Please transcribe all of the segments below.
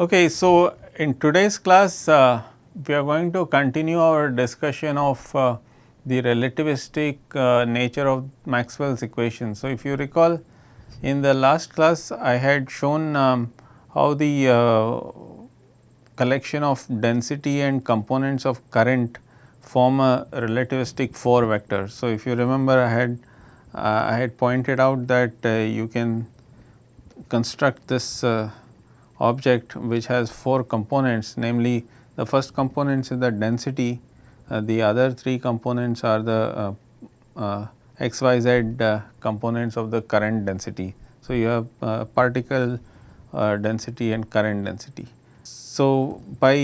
Okay, so in today's class uh, we are going to continue our discussion of uh, the relativistic uh, nature of Maxwell's equation. So, if you recall in the last class I had shown um, how the uh, collection of density and components of current form a relativistic 4 vector. So, if you remember I had uh, I had pointed out that uh, you can construct this object which has 4 components namely the first component is the density, uh, the other 3 components are the uh, uh, xyz components of the current density. So, you have particle density and current density. So, by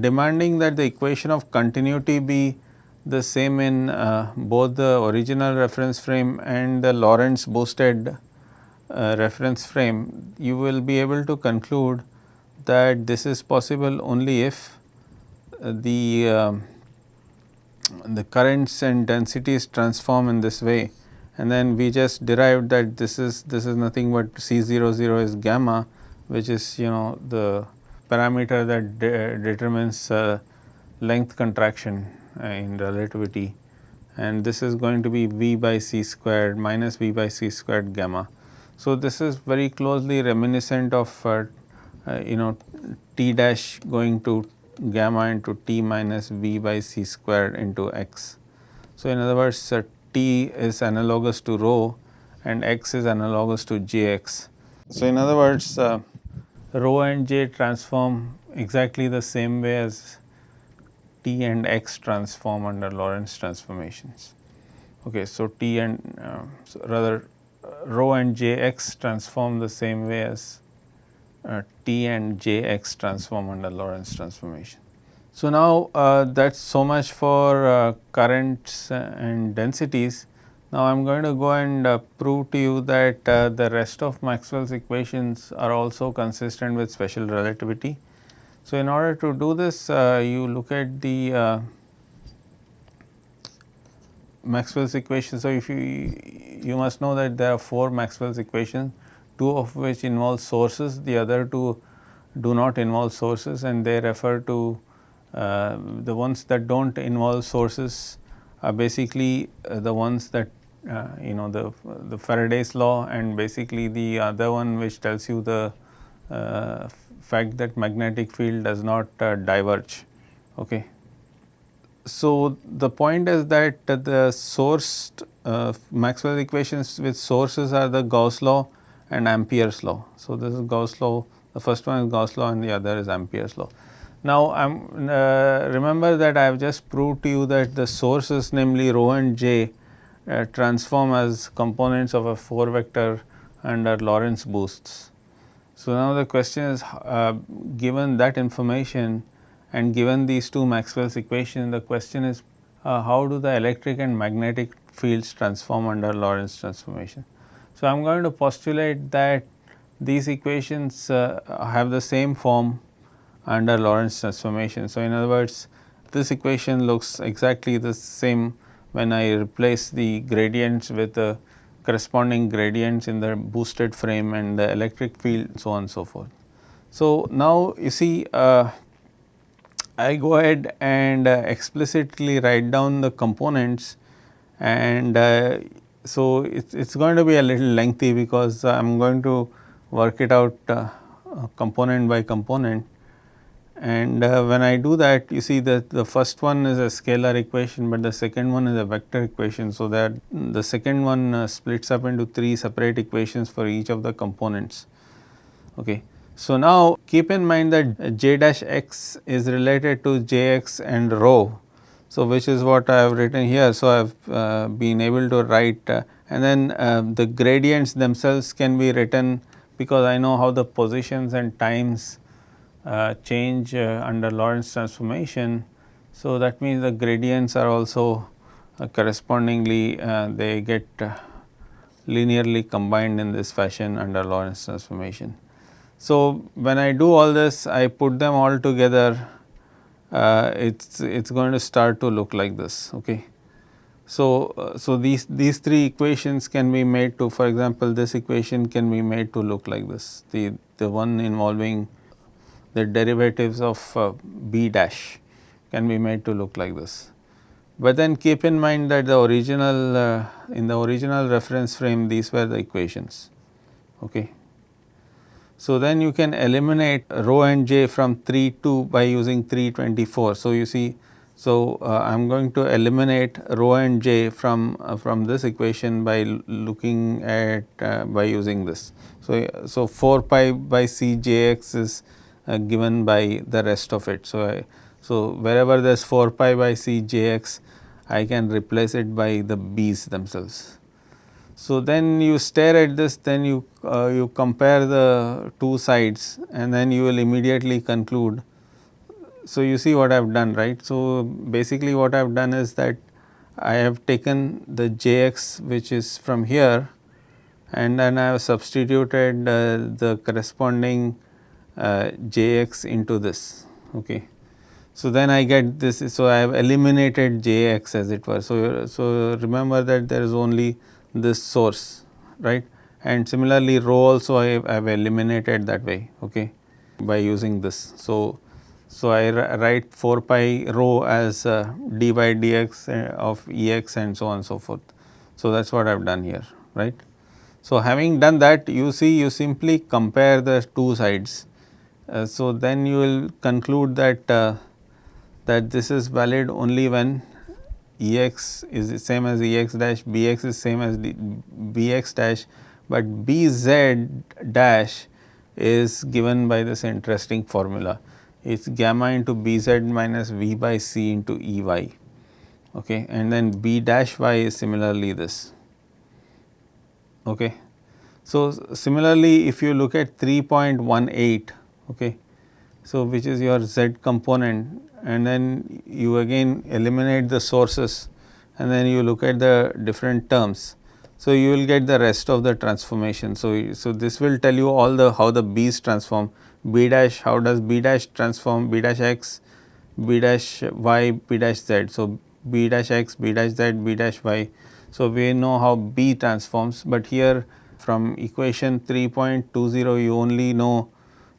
demanding that the equation of continuity be the same in uh, both the original reference frame and the Lorentz boosted uh, reference frame, you will be able to conclude that this is possible only if uh, the uh, the currents and densities transform in this way and then we just derived that this is this is nothing but C 0 0 is gamma which is you know the parameter that de determines uh, length contraction uh, in relativity and this is going to be V by C squared minus V by C squared gamma. So, this is very closely reminiscent of uh, uh, you know T dash going to gamma into T minus V by C squared into x. So, in other words uh, T is analogous to rho and x is analogous to Jx. So, in other words uh, rho and J transform exactly the same way as T and X transform under Lorentz transformations. Okay, so T and uh, so rather rho and Jx transform the same way as uh, T and Jx transform under Lorentz transformation. So, now uh, that is so much for uh, currents and densities. Now, I am going to go and uh, prove to you that the rest of Maxwell's equations are also consistent with special relativity. So, in order to do this uh, you look at the uh, Maxwell's equation. So, if you you must know that there are 4 Maxwell's equations, 2 of which involve sources, the other 2 do not involve sources and they refer to uh, the ones that do not involve sources are basically uh, the ones that uh, you know the, the Faraday's law and basically the other one which tells you the uh, fact that magnetic field does not uh, diverge. Okay. So, the point is that the sourced uh, Maxwell equations with sources are the Gauss law and Ampere's law. So, this is Gauss law, the first one is Gauss law and the other is Ampere's law. Now, uh, remember that I have just proved to you that the sources namely rho and j uh, transform as components of a 4 vector under Lorentz boosts. So, now the question is uh, given that information and given these two Maxwell's equations the question is uh, how do the electric and magnetic fields transform under Lorentz transformation. So, I am going to postulate that these equations uh, have the same form under Lorentz transformation. So, in other words this equation looks exactly the same when I replace the gradients with the corresponding gradients in the boosted frame and the electric field so on and so forth. So, now you see uh, I go ahead and uh, explicitly write down the components and uh, so it is going to be a little lengthy because I am going to work it out uh, component by component and uh, when I do that you see that the first one is a scalar equation, but the second one is a vector equation. So, that the second one uh, splits up into 3 separate equations for each of the components. Okay. So, now keep in mind that j dash x is related to j x and rho. So, which is what I have written here. So, I have uh, been able to write uh, and then uh, the gradients themselves can be written because I know how the positions and times uh, change uh, under Lorentz transformation. So, that means the gradients are also uh, correspondingly they get linearly combined in this fashion under Lorentz transformation. So, when I do all this I put them all together uh, it's it's going to start to look like this okay. So, uh, so these these three equations can be made to for example this equation can be made to look like this the the one involving the derivatives of uh, b dash can be made to look like this. But then keep in mind that the original uh, in the original reference frame these were the equations. Okay. So, then you can eliminate rho and j from 3 2 by using 324. So, you see so uh, I am going to eliminate rho and j from uh, from this equation by looking at uh, by using this. So, so 4 pi by c j x is uh, given by the rest of it. So, I, so wherever there is 4 pi by c j x I can replace it by the b's themselves. So, then you stare at this then you uh, you compare the two sides and then you will immediately conclude. So, you see what I have done right. So, basically what I have done is that I have taken the jx which is from here and then I have substituted uh, the corresponding uh, jx into this. Okay. So, then I get this so I have eliminated jx as it were. So, so remember that there is only this source right and similarly rho also I have eliminated that way okay by using this. So, so I write 4 pi rho as uh, d by dx uh, of Ex and so on and so forth. So, that is what I have done here right. So, having done that you see you simply compare the two sides. Uh, so, then you will conclude that uh, that this is valid only when Ex is the same as Ex dash, Bx is same as Bx dash, but Bz dash is given by this interesting formula. It is gamma into Bz minus V by C into Ey okay, and then B dash y is similarly this. Okay. So, similarly if you look at 3.18 okay, so which is your z component and then you again eliminate the sources and then you look at the different terms. So, you will get the rest of the transformation. So, so this will tell you all the how the b's transform b dash how does b dash transform b dash x b dash y b dash z. So, b dash x b dash z b dash y. So, we know how b transforms, but here from equation 3.20 you only know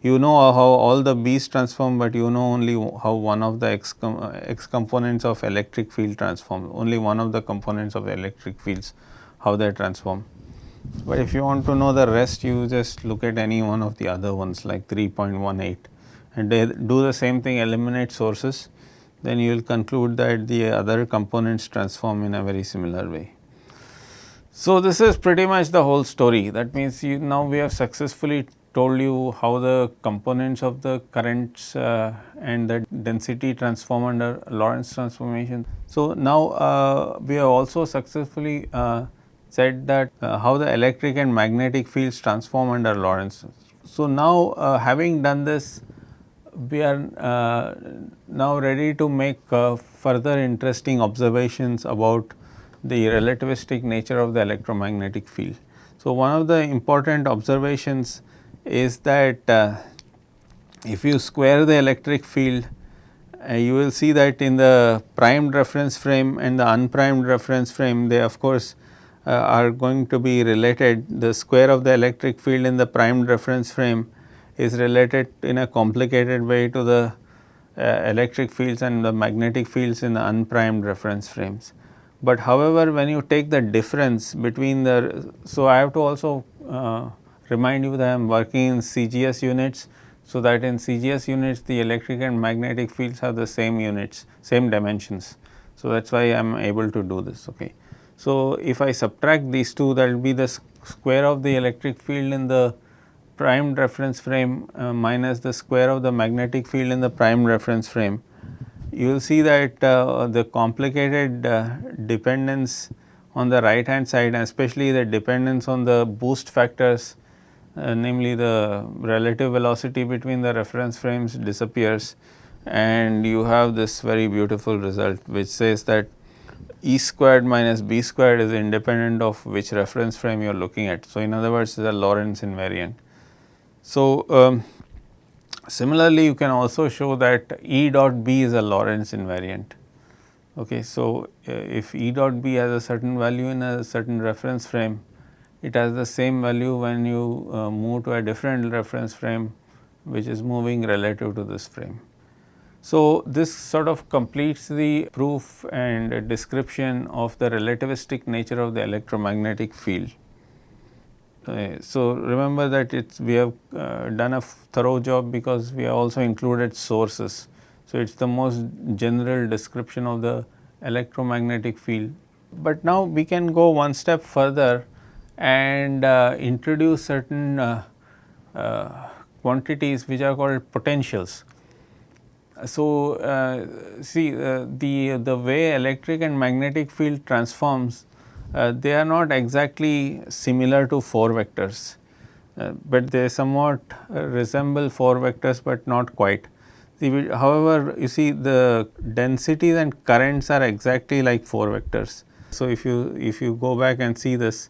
you know how all the B's transform, but you know only how one of the X, com X components of electric field transform, only one of the components of electric fields, how they transform. But if you want to know the rest, you just look at any one of the other ones like 3.18 and they do the same thing, eliminate sources, then you will conclude that the other components transform in a very similar way. So, this is pretty much the whole story. That means, you now we have successfully told you how the components of the currents uh, and the density transform under Lorentz transformation. So, now uh, we have also successfully uh, said that uh, how the electric and magnetic fields transform under Lorentz. So, now uh, having done this we are uh, now ready to make further interesting observations about the relativistic nature of the electromagnetic field. So, one of the important observations is that uh, if you square the electric field uh, you will see that in the primed reference frame and the unprimed reference frame they of course uh, are going to be related the square of the electric field in the primed reference frame is related in a complicated way to the uh, electric fields and the magnetic fields in the unprimed reference frames. But however, when you take the difference between the, so I have to also uh, remind you that I am working in CGS units. So, that in CGS units the electric and magnetic fields have the same units, same dimensions. So, that is why I am able to do this. Okay. So, if I subtract these two that will be the square of the electric field in the prime reference frame uh, minus the square of the magnetic field in the prime reference frame. You will see that uh, the complicated uh, dependence on the right hand side especially the dependence on the boost factors uh, namely the relative velocity between the reference frames disappears and you have this very beautiful result which says that E squared minus B squared is independent of which reference frame you are looking at. So, in other words it is a Lorentz invariant. So, um, similarly you can also show that E dot B is a Lorentz invariant. Okay, so, uh, if E dot B has a certain value in a certain reference frame it has the same value when you uh, move to a different reference frame which is moving relative to this frame. So, this sort of completes the proof and description of the relativistic nature of the electromagnetic field. Uh, so, remember that it's we have uh, done a thorough job because we have also included sources. So, it is the most general description of the electromagnetic field. But now we can go one step further and uh, introduce certain uh, uh, quantities which are called potentials. So, uh, see uh, the, the way electric and magnetic field transforms uh, they are not exactly similar to 4 vectors, but they somewhat resemble 4 vectors, but not quite. See, however, you see the densities and currents are exactly like 4 vectors. So, if you if you go back and see this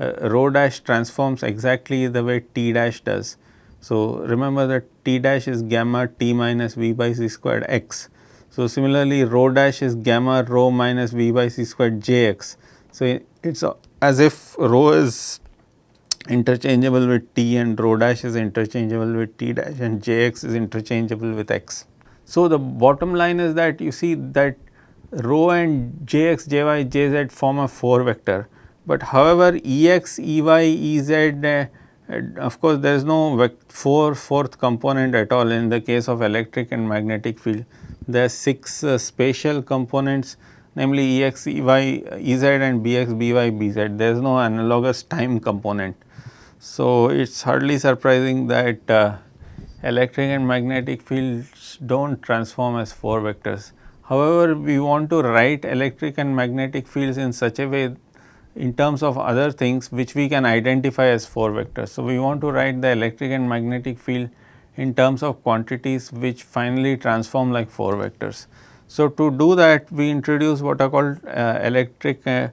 uh, rho dash transforms exactly the way t dash does. So, remember that t dash is gamma t minus v by c squared x. So, similarly rho dash is gamma rho minus v by c squared j x. So, it is as if rho is interchangeable with t and rho dash is interchangeable with t dash and j x is interchangeable with x. So, the bottom line is that you see that rho and j x, j y, j z form a 4 vector, but however ex, E x, E y, E z uh, of course, there is no four fourth component at all in the case of electric and magnetic field. There are 6 uh, spatial components namely E x, E y, E z and B x, B y, B z. There is no analogous time component. So, it is hardly surprising that uh, electric and magnetic fields do not transform as 4 vectors. However, we want to write electric and magnetic fields in such a way in terms of other things which we can identify as 4 vectors. So, we want to write the electric and magnetic field in terms of quantities which finally transform like 4 vectors. So, to do that we introduce what are called uh, electric uh,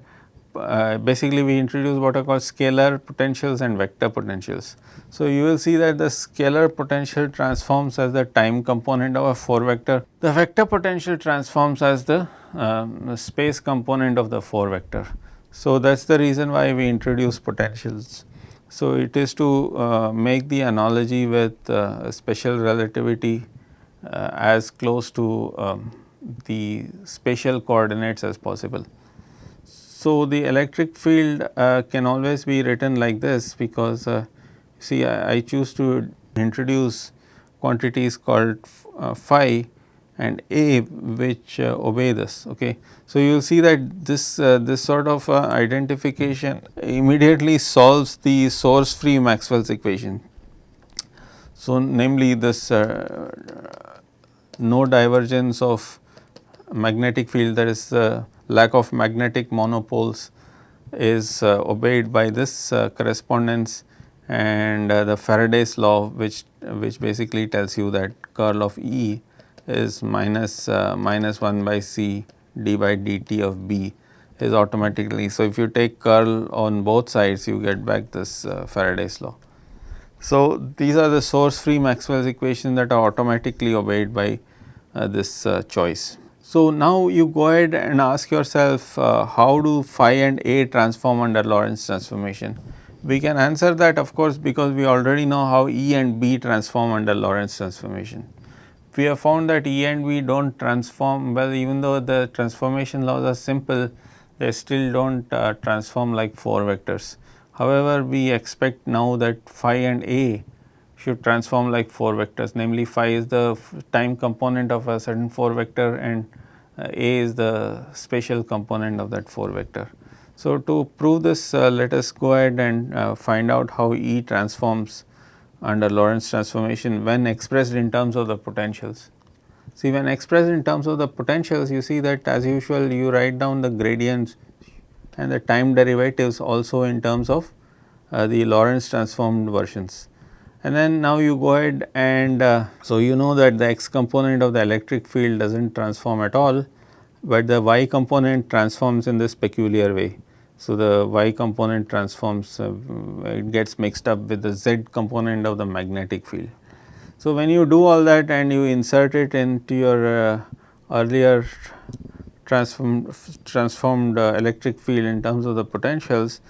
uh, basically we introduce what are called scalar potentials and vector potentials. So, you will see that the scalar potential transforms as the time component of a 4 vector, the vector potential transforms as the um, space component of the 4 vector. So, that is the reason why we introduce potentials. So, it is to uh, make the analogy with uh, special relativity uh, as close to um, the spatial coordinates as possible. So, the electric field uh, can always be written like this because uh, see I, I, choose to introduce quantities called uh, phi and A which uh, obey this. Okay. So, you will see that this uh, this sort of uh, identification immediately solves the source free Maxwell's equation. So, namely this uh, no divergence of magnetic field that is the lack of magnetic monopoles is uh, obeyed by this uh, correspondence and the Faraday's law which which basically tells you that curl of E is minus, uh, minus 1 by c d by dt of b is automatically. So, if you take curl on both sides you get back this uh, Faraday's law. So, these are the source free Maxwell's equations that are automatically obeyed by uh, this uh, choice. So, now you go ahead and ask yourself uh, how do phi and a transform under Lorentz transformation. We can answer that of course, because we already know how E and B transform under Lorentz transformation we have found that E and B do not transform well even though the transformation laws are simple they still do not uh, transform like 4 vectors. However, we expect now that phi and A should transform like 4 vectors namely phi is the time component of a certain 4 vector and uh, A is the spatial component of that 4 vector. So, to prove this uh, let us go ahead and uh, find out how E transforms under Lorentz transformation when expressed in terms of the potentials. See when expressed in terms of the potentials you see that as usual you write down the gradients and the time derivatives also in terms of uh, the Lorentz transformed versions. And then now you go ahead and uh, so you know that the x component of the electric field does not transform at all, but the y component transforms in this peculiar way. So, the y component transforms uh, it gets mixed up with the z component of the magnetic field. So, when you do all that and you insert it into your uh, earlier transform, transformed uh, electric field in terms of the potentials,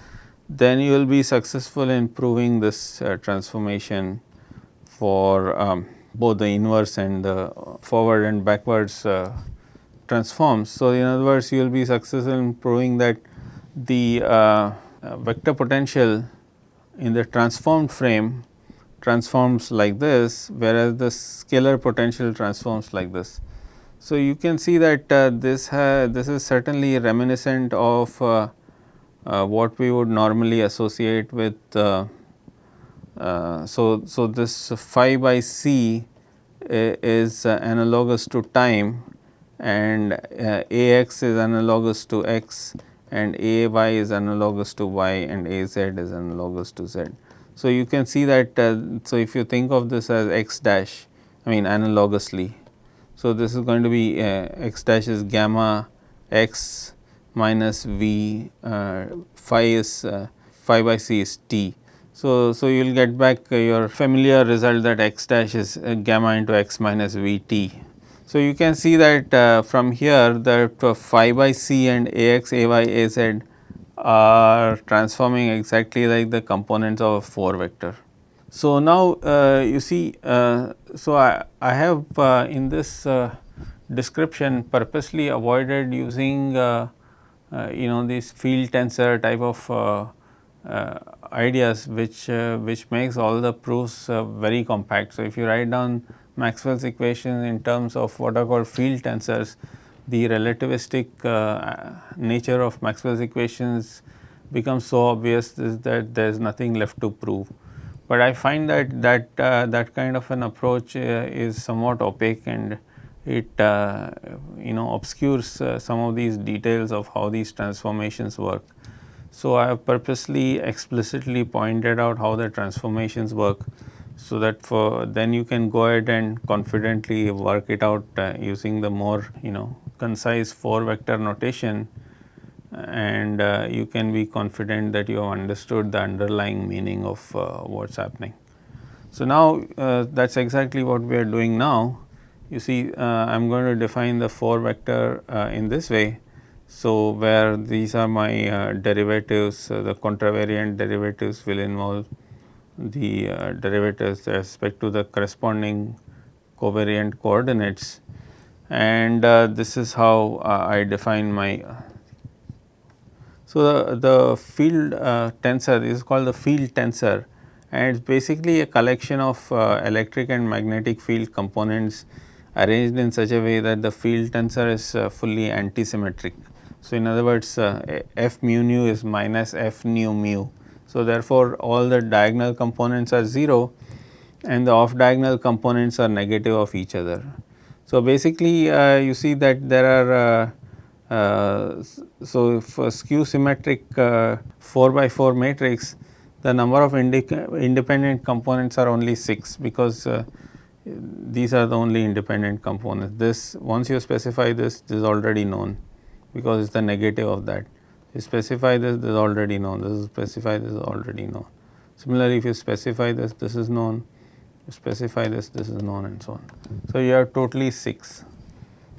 then you will be successful in proving this uh, transformation for um, both the inverse and the forward and backwards uh, transforms. So, in other words you will be successful in proving that the uh, vector potential in the transformed frame transforms like this whereas the scalar potential transforms like this. So, you can see that uh, this this is certainly reminiscent of uh, uh, what we would normally associate with uh, uh, so, so this phi by c is analogous to time and Ax is analogous to x and Ay is analogous to y and Az is analogous to z. So, you can see that uh, so if you think of this as x dash I mean analogously. So, this is going to be uh, x dash is gamma x minus v uh, phi is uh, phi by c is t. So, so you will get back your familiar result that x dash is uh, gamma into x minus v t. So, you can see that uh, from here that uh, phi by c and ax, ay, az are transforming exactly like the components of a 4 vector. So, now uh, you see, uh, so I, I have uh, in this uh, description purposely avoided using you know this field tensor type of ideas which which makes all the proofs very compact. So, if you write down Maxwell's equations in terms of what are called field tensors, the relativistic uh, nature of Maxwell's equations becomes so obvious that there is nothing left to prove. But I find that that uh, that kind of an approach uh, is somewhat opaque and it uh, you know obscures uh, some of these details of how these transformations work. So, I have purposely explicitly pointed out how the transformations work so that for then you can go ahead and confidently work it out uh, using the more you know concise 4 vector notation and uh, you can be confident that you have understood the underlying meaning of uh, what is happening. So, now uh, that is exactly what we are doing now. You see I am going to define the 4 vector uh, in this way. So, where these are my uh, derivatives the contravariant derivatives will involve the uh, derivatives with respect to the corresponding covariant coordinates and uh, this is how uh, I define my so, the, the field uh, tensor is called the field tensor and it is basically a collection of uh, electric and magnetic field components arranged in such a way that the field tensor is uh, fully antisymmetric. So, in other words f mu nu is minus f nu mu. So, therefore, all the diagonal components are 0 and the off diagonal components are negative of each other. So, basically uh, you see that there are uh, uh, so, a skew symmetric uh, 4 by 4 matrix the number of independent components are only 6 because uh, these are the only independent components. This once you specify this, this is already known because it is the negative of that. You specify this, this is already known, this is specify this is already known. Similarly, if you specify this, this is known, you specify this, this is known and so on. So, you have totally 6.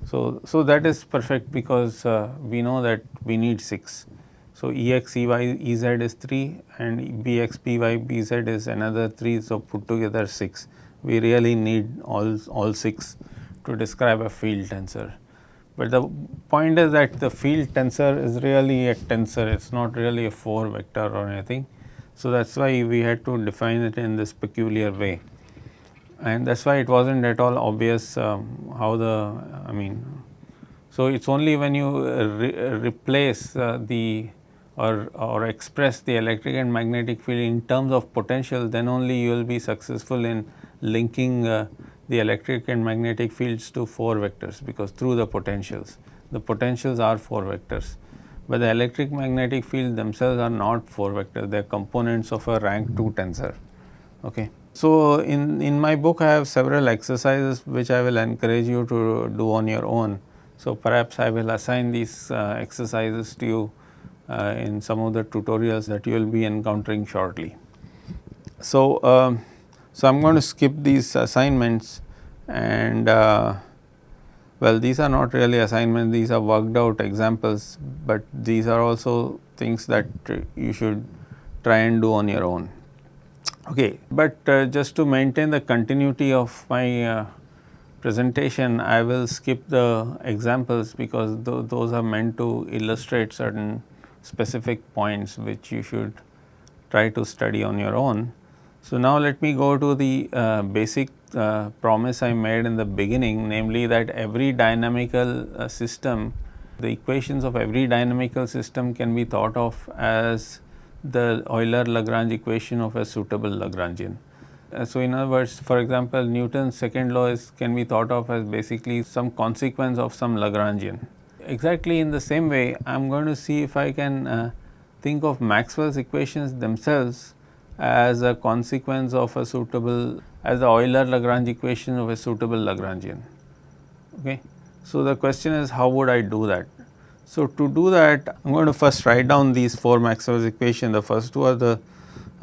So, so that is perfect because uh, we know that we need 6. So, Ex, Ey, Ez is 3 and Bx, By, Bz is another 3. So, put together 6. We really need all, all 6 to describe a field tensor. But the point is that the field tensor is really a tensor, it is not really a 4 vector or anything. So, that is why we had to define it in this peculiar way and that is why it was not at all obvious um, how the I mean. So, it is only when you re replace uh, the or, or express the electric and magnetic field in terms of potential then only you will be successful in linking uh, the electric and magnetic fields to 4 vectors because through the potentials. The potentials are 4 vectors, but the electric magnetic field themselves are not 4 vectors, they are components of a rank 2 tensor. Okay. So, in, in my book I have several exercises which I will encourage you to do on your own. So, perhaps I will assign these uh, exercises to you uh, in some of the tutorials that you will be encountering shortly. So, um, so I am going to skip these assignments and uh, well these are not really assignments these are worked out examples, but these are also things that you should try and do on your own. Okay, but uh, just to maintain the continuity of my uh, presentation, I will skip the examples because th those are meant to illustrate certain specific points which you should try to study on your own. So, now let me go to the uh, basic uh, promise I made in the beginning namely that every dynamical uh, system, the equations of every dynamical system can be thought of as the Euler Lagrange equation of a suitable Lagrangian. Uh, so, in other words for example, Newton's second law is can be thought of as basically some consequence of some Lagrangian. Exactly in the same way I am going to see if I can uh, think of Maxwell's equations themselves as a consequence of a suitable as the Euler Lagrange equation of a suitable Lagrangian. Okay. So, the question is how would I do that? So, to do that I am going to first write down these 4 Maxwell's equations the first two are the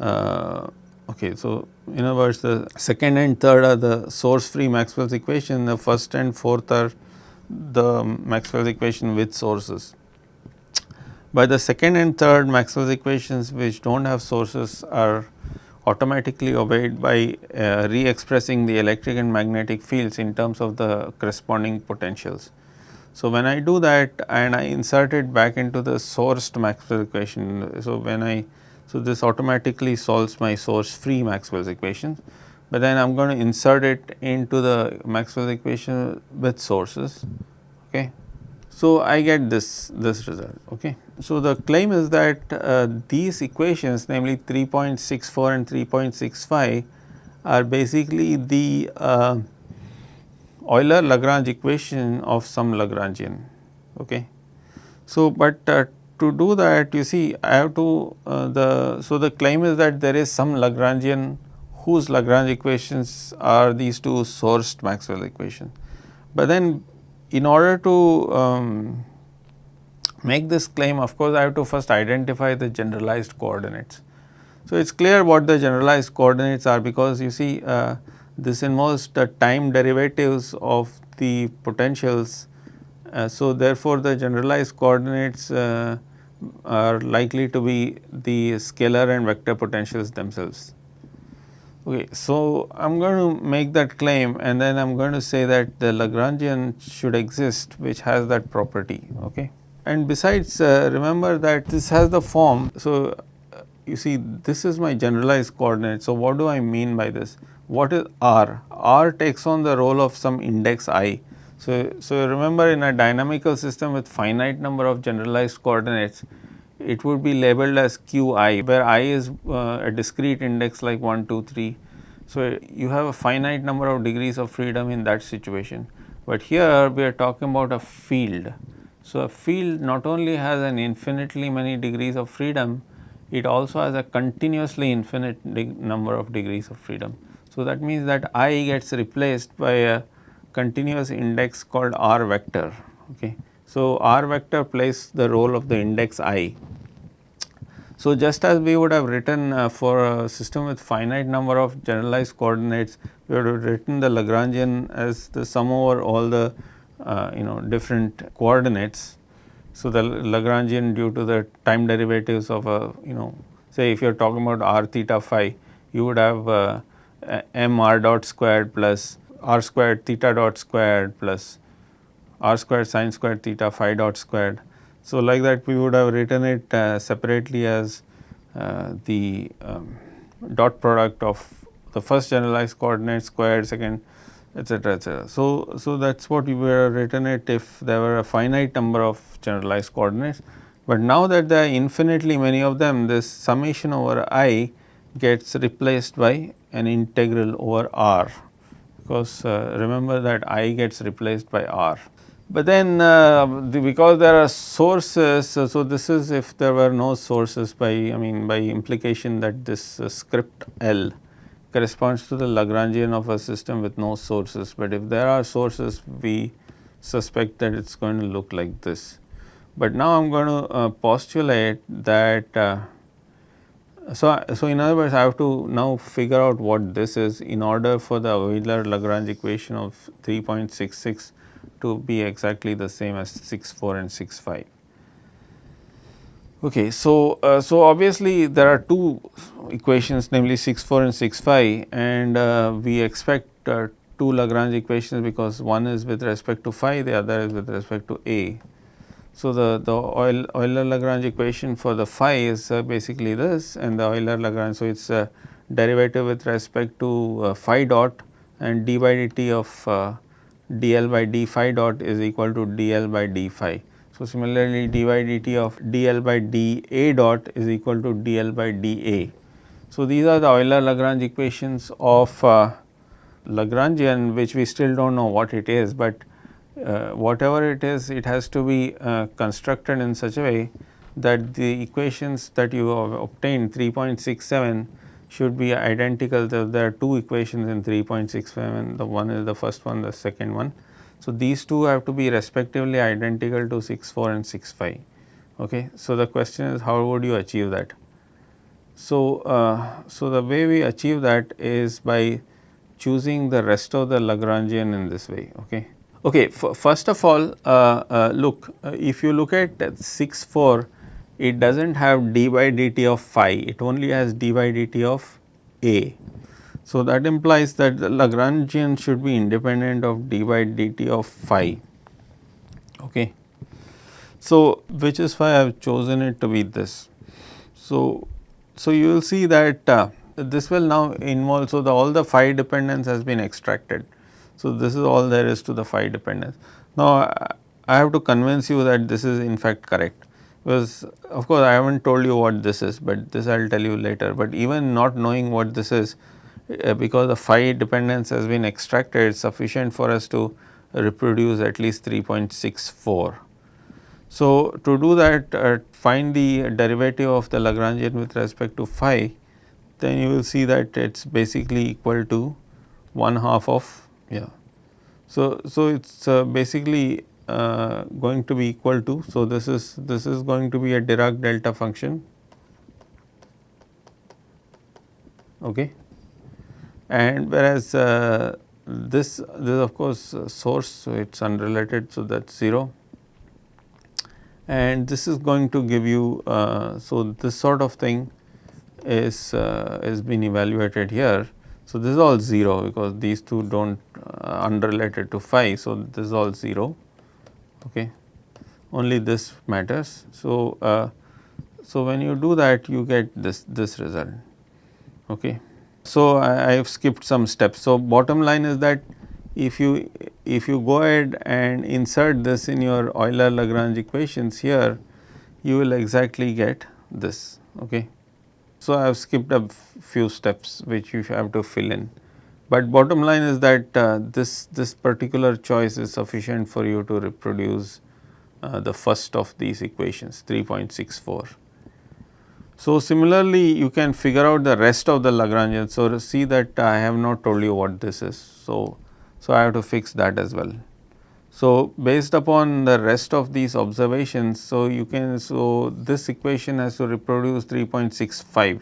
uh, okay. So, in other words the second and third are the source free Maxwell's equation, the first and fourth are the Maxwell's equation with sources. By the second and third Maxwell's equations which do not have sources are automatically obeyed by uh, re-expressing the electric and magnetic fields in terms of the corresponding potentials. So, when I do that and I insert it back into the sourced Maxwell equation. So, when I so, this automatically solves my source free Maxwell's equation, but then I am going to insert it into the Maxwell's equation with sources. Okay. So, I get this, this result. Okay. So, the claim is that uh, these equations namely 3.64 and 3.65 are basically the uh, Euler Lagrange equation of some Lagrangian. Okay. So, but uh, to do that you see I have to uh, the so the claim is that there is some Lagrangian whose Lagrange equations are these two sourced Maxwell equations. But then in order to um, make this claim of course I have to first identify the generalized coordinates. So, it is clear what the generalized coordinates are because you see uh, this involves the time derivatives of the potentials. Uh, so, therefore, the generalized coordinates uh, are likely to be the scalar and vector potentials themselves. Okay, so I am going to make that claim and then I am going to say that the Lagrangian should exist which has that property. Okay. And besides uh, remember that this has the form. So, uh, you see this is my generalized coordinate. So, what do I mean by this? What is R? R takes on the role of some index i so, so remember in a dynamical system with finite number of generalized coordinates, it would be labeled as qi where i is uh, a discrete index like 1, 2, 3. So, you have a finite number of degrees of freedom in that situation, but here we are talking about a field. So, a field not only has an infinitely many degrees of freedom, it also has a continuously infinite number of degrees of freedom. So, that means that i gets replaced by a continuous index called r vector. Okay. So, r vector plays the role of the index i. So, just as we would have written uh, for a system with finite number of generalized coordinates, we would have written the Lagrangian as the sum over all the uh, you know different coordinates. So, the Lagrangian due to the time derivatives of a you know say if you are talking about r theta phi, you would have uh, m r dot squared plus r squared theta dot squared plus r squared sine squared theta phi dot squared. So, like that we would have written it uh, separately as uh, the um, dot product of the first generalized coordinate squared second etc etc. So, so that is what we would have written it if there were a finite number of generalized coordinates, but now that there are infinitely many of them this summation over i gets replaced by an integral over r because uh, remember that I gets replaced by R. But then uh, the, because there are sources, so, this is if there were no sources by I mean by implication that this uh, script L corresponds to the Lagrangian of a system with no sources, but if there are sources we suspect that it is going to look like this. But now I am going to uh, postulate that uh, so, so in other words I have to now figure out what this is in order for the Euler Lagrange equation of 3.66 to be exactly the same as 6.4 and 6.5. Okay, so, uh, so obviously there are two equations namely 6 4 and 6 5 and uh, we expect uh, two Lagrange equations because one is with respect to phi the other is with respect to A. So, the, the Euler Lagrange equation for the phi is uh, basically this and the Euler Lagrange. So, it is a derivative with respect to uh, phi dot and d by dt of uh, dl by d phi dot is equal to dl by d phi. So, similarly dy dt of dl by dA dot is equal to dl by dA. So, these are the Euler Lagrange equations of uh, Lagrangian which we still do not know what it is, but uh, whatever it is it has to be uh, constructed in such a way that the equations that you have obtained 3.67 should be identical. There are two equations in 3.67 the one is the first one the second one. So, these two have to be respectively identical to 64 and 65 Okay. So, the question is how would you achieve that? So, uh, so the way we achieve that is by choosing the rest of the Lagrangian in this way. Okay. Okay, first of all uh, uh, look uh, if you look at 6 4 it does not have d by dt of phi it only has d by dt of a so, that implies that the Lagrangian should be independent of d by dt of phi. Okay. So, which is why I have chosen it to be this. So, so you will see that uh, this will now involve, so the all the phi dependence has been extracted. So, this is all there is to the phi dependence. Now, I have to convince you that this is in fact correct because of course, I have not told you what this is, but this I will tell you later, but even not knowing what this is uh, because the phi dependence has been extracted sufficient for us to reproduce at least 3.64. So, to do that uh, find the derivative of the Lagrangian with respect to phi then you will see that it is basically equal to 1 half of yeah. So, so it is uh, basically uh, going to be equal to so this is this is going to be a Dirac delta function okay and whereas uh, this this of course uh, source so it is unrelated so that is 0 and this is going to give you uh, so this sort of thing is uh, is being evaluated here. So, this is all 0 because these two do not uh, unrelated to phi. So, this is all 0 okay only this matters. So, uh, so when you do that you get this this result okay. So, I, have skipped some steps. So, bottom line is that if you if you go ahead and insert this in your Euler Lagrange equations here, you will exactly get this. Okay. So, I have skipped a few steps which you have to fill in, but bottom line is that uh, this this particular choice is sufficient for you to reproduce uh, the first of these equations 3.64. So, similarly you can figure out the rest of the Lagrangian. So, see that I have not told you what this is. So, so I have to fix that as well. So, based upon the rest of these observations, so you can, so this equation has to reproduce 3.65.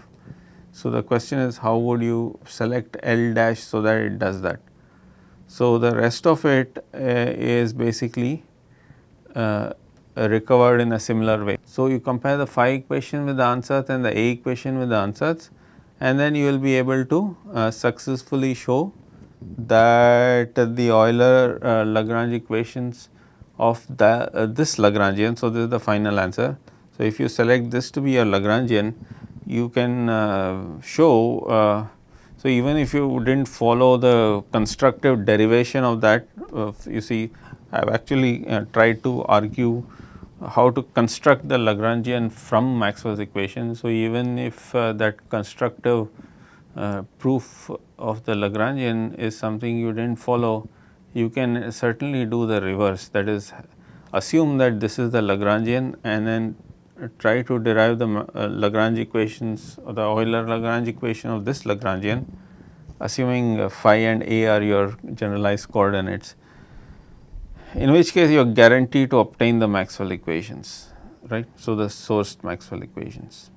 So, the question is how would you select L dash so that it does that. So, the rest of it uh, is basically uh, recovered in a similar way. So, you compare the phi equation with the ansatz and the A equation with the ansatz and then you will be able to uh, successfully show that the Euler Lagrange equations of the, this Lagrangian. So, this is the final answer. So, if you select this to be a Lagrangian you can uh, show uh, so even if you did not follow the constructive derivation of that uh, you see I have actually tried to argue how to construct the Lagrangian from Maxwell's equation. So, even if uh, that constructive uh, proof of the Lagrangian is something you did not follow, you can certainly do the reverse that is assume that this is the Lagrangian and then try to derive the uh, Lagrange equations or the Euler Lagrange equation of this Lagrangian assuming uh, phi and a are your generalized coordinates in which case you are guaranteed to obtain the Maxwell equations right. So, the sourced Maxwell equations.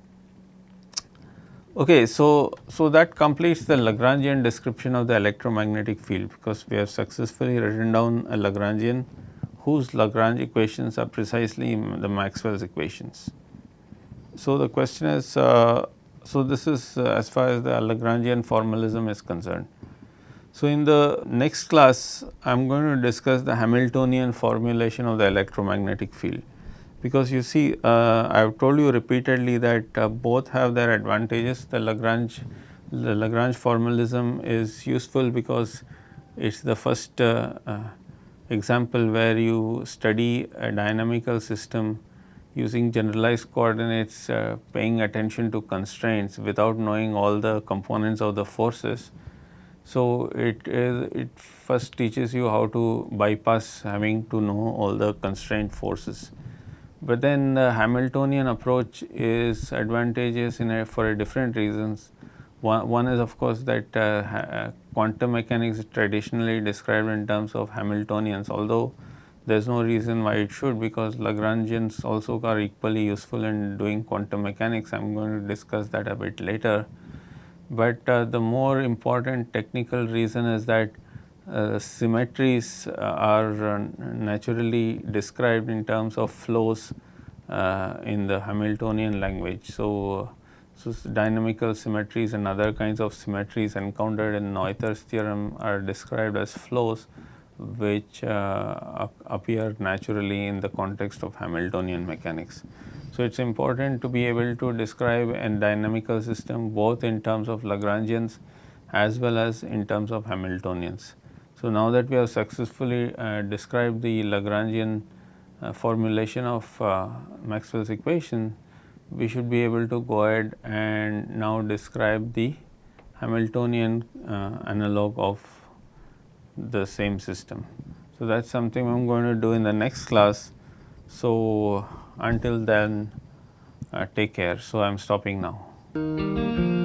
Okay, so, so that completes the Lagrangian description of the electromagnetic field because we have successfully written down a Lagrangian whose Lagrange equations are precisely the Maxwell's equations. so the question is, uh, so this is uh, as far as the Lagrangian formalism is concerned. So, in the next class I am going to discuss the Hamiltonian formulation of the electromagnetic field because you see uh, I have told you repeatedly that uh, both have their advantages the Lagrange the Lagrange formalism is useful because it is the first uh, uh, example where you study a dynamical system using generalized coordinates uh, paying attention to constraints without knowing all the components of the forces. So, it is it first teaches you how to bypass having to know all the constraint forces. But then the Hamiltonian approach is advantageous a, for a different reasons. One, one is of course that uh, uh, quantum mechanics is traditionally described in terms of Hamiltonians although there is no reason why it should because Lagrangians also are equally useful in doing quantum mechanics. I am going to discuss that a bit later. But uh, the more important technical reason is that uh, symmetries uh, are uh, naturally described in terms of flows uh, in the Hamiltonian language. So, so dynamical symmetries and other kinds of symmetries encountered in Noether's theorem are described as flows which uh, appear naturally in the context of Hamiltonian mechanics. So, it is important to be able to describe a dynamical system both in terms of Lagrangians as well as in terms of Hamiltonians. So, now that we have successfully uh, described the Lagrangian uh, formulation of uh, Maxwell's equation, we should be able to go ahead and now describe the Hamiltonian uh, analog of the same system. So, that is something I am going to do in the next class. So, until then uh, take care. So, I am stopping now.